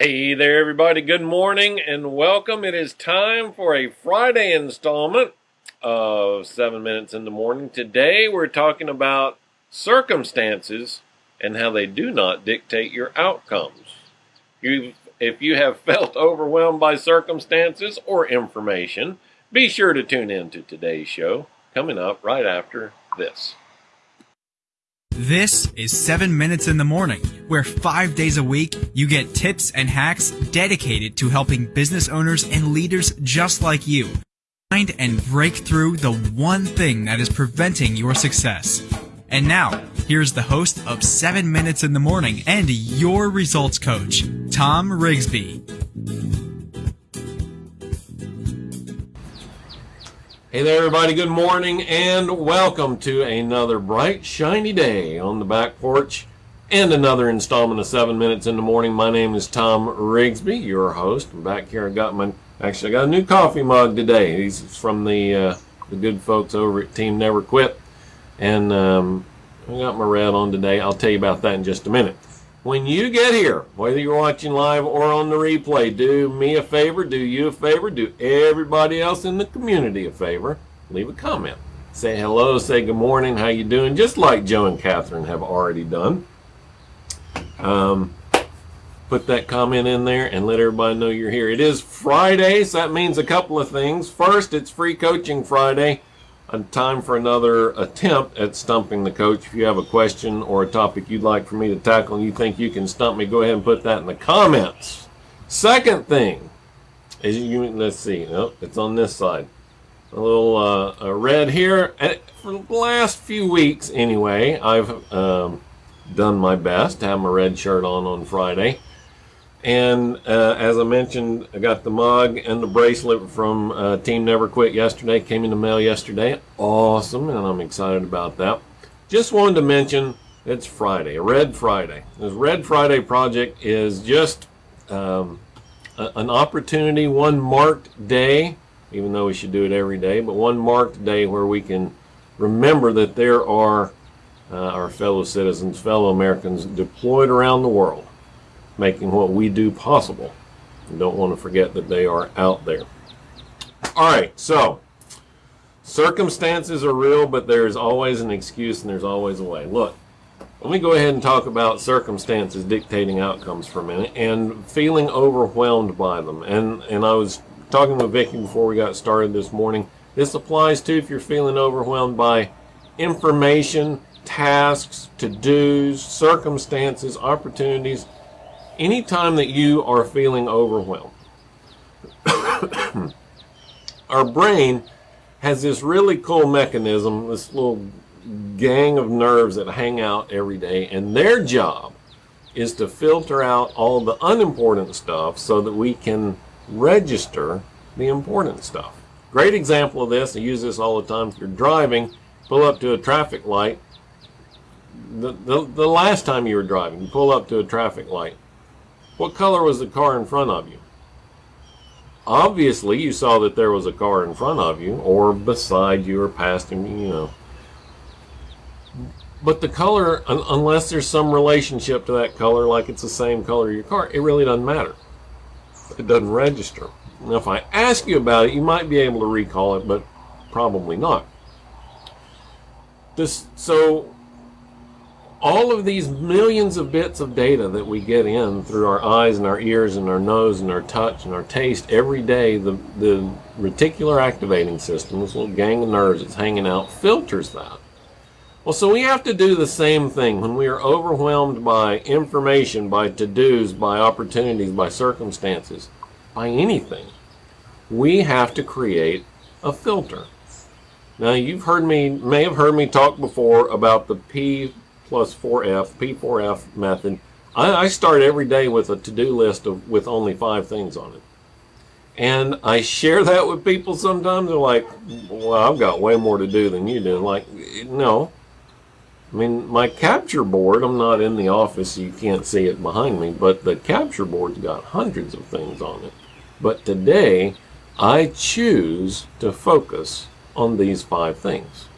Hey there, everybody. Good morning and welcome. It is time for a Friday installment of 7 Minutes in the Morning. Today we're talking about circumstances and how they do not dictate your outcomes. you if you have felt overwhelmed by circumstances or information, be sure to tune in to today's show coming up right after this. This is 7 Minutes in the Morning, where five days a week you get tips and hacks dedicated to helping business owners and leaders just like you find and break through the one thing that is preventing your success. And now, here's the host of 7 Minutes in the Morning and your results coach, Tom Rigsby. Hey there, everybody. Good morning and welcome to another bright, shiny day on the back porch and another installment of 7 Minutes in the Morning. My name is Tom Rigsby, your host. I'm back here. I got my, actually, I got a new coffee mug today. He's from the, uh, the good folks over at Team Never Quit. And um, I got my red on today. I'll tell you about that in just a minute. When you get here, whether you're watching live or on the replay, do me a favor, do you a favor, do everybody else in the community a favor. Leave a comment. Say hello, say good morning, how you doing, just like Joe and Catherine have already done. Um, put that comment in there and let everybody know you're here. It is Friday, so that means a couple of things. First, it's Free Coaching Friday time for another attempt at stumping the coach. If you have a question or a topic you'd like for me to tackle and you think you can stump me, go ahead and put that in the comments. Second thing is you, let's see, nope, it's on this side. A little uh, red here. And for the last few weeks, anyway, I've um, done my best to have my red shirt on on Friday. And uh, as I mentioned, I got the mug and the bracelet from uh, Team Never Quit yesterday. Came in the mail yesterday. Awesome, and I'm excited about that. Just wanted to mention it's Friday, a Red Friday. This Red Friday project is just um, a, an opportunity, one marked day, even though we should do it every day, but one marked day where we can remember that there are uh, our fellow citizens, fellow Americans deployed around the world making what we do possible. You don't want to forget that they are out there. All right, so circumstances are real, but there's always an excuse and there's always a way. Look, let me go ahead and talk about circumstances dictating outcomes for a minute and feeling overwhelmed by them. And and I was talking with Vicki before we got started this morning. This applies to if you're feeling overwhelmed by information, tasks, to-dos, circumstances, opportunities, anytime that you are feeling overwhelmed, our brain has this really cool mechanism, this little gang of nerves that hang out every day, and their job is to filter out all the unimportant stuff so that we can register the important stuff. Great example of this, I use this all the time. If you're driving, pull up to a traffic light. The, the, the last time you were driving, you pull up to a traffic light. What color was the car in front of you? Obviously, you saw that there was a car in front of you, or beside you, or past you, you know. But the color, un unless there's some relationship to that color, like it's the same color of your car, it really doesn't matter. It doesn't register. Now, if I ask you about it, you might be able to recall it, but probably not. This, so all of these millions of bits of data that we get in through our eyes and our ears and our nose and our touch and our taste every day, the, the reticular activating system, this little gang of nerves that's hanging out, filters that. Well, so we have to do the same thing when we are overwhelmed by information, by to-dos, by opportunities, by circumstances, by anything. We have to create a filter. Now, you've heard me, may have heard me talk before about the P plus 4F, P4F method. I, I start every day with a to-do list of, with only five things on it. And I share that with people sometimes. They're like, well, I've got way more to do than you do. Like, no. I mean, my capture board, I'm not in the office, so you can't see it behind me, but the capture board's got hundreds of things on it. But today, I choose to focus on these five things.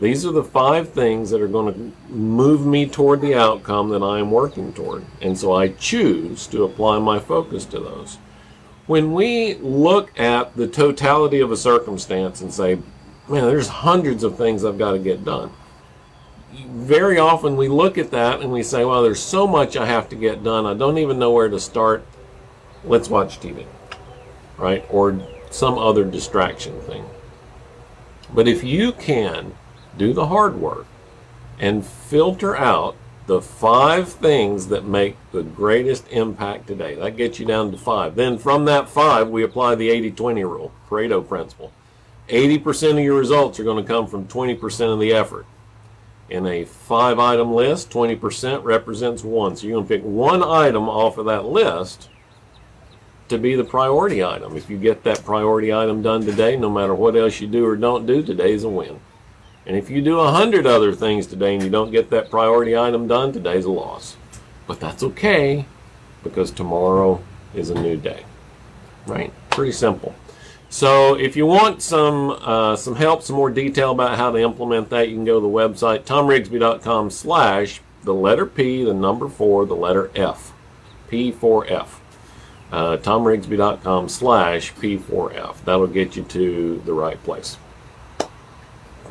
These are the five things that are going to move me toward the outcome that I am working toward. And so I choose to apply my focus to those. When we look at the totality of a circumstance and say, man, there's hundreds of things I've got to get done. Very often we look at that and we say, well, there's so much I have to get done. I don't even know where to start. Let's watch TV, right? Or some other distraction thing. But if you can do the hard work and filter out the five things that make the greatest impact today, that gets you down to five. Then from that five, we apply the 80 20 rule, Pareto principle. 80% of your results are going to come from 20% of the effort. In a five item list, 20% represents one. So you're going to pick one item off of that list to be the priority item. If you get that priority item done today, no matter what else you do or don't do, today's a win. And if you do a hundred other things today and you don't get that priority item done, today's a loss. But that's okay because tomorrow is a new day. Right? Pretty simple. So if you want some uh, some help, some more detail about how to implement that, you can go to the website tomrigsby.com slash the letter P, the number four, the letter F, P4F. Uh, tomrigsby.com slash P4F. That'll get you to the right place.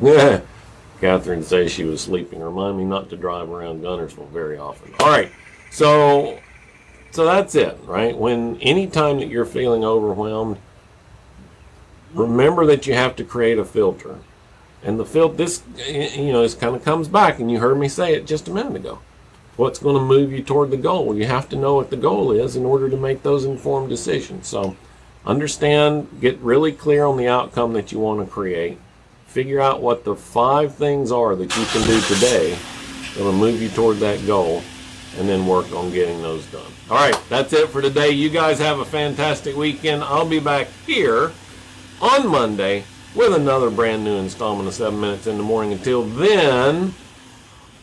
Yeah. Catherine says she was sleeping. Remind me not to drive around Guntersville very often. All right. So so that's it, right? When anytime that you're feeling overwhelmed, remember that you have to create a filter. And the filter, this, you know, this kind of comes back, and you heard me say it just a minute ago. What's going to move you toward the goal? You have to know what the goal is in order to make those informed decisions. So understand, get really clear on the outcome that you want to create. Figure out what the five things are that you can do today that will move you toward that goal, and then work on getting those done. All right, that's it for today. You guys have a fantastic weekend. I'll be back here on Monday with another brand new installment of 7 Minutes in the Morning. Until then,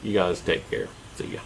you guys take care. See ya.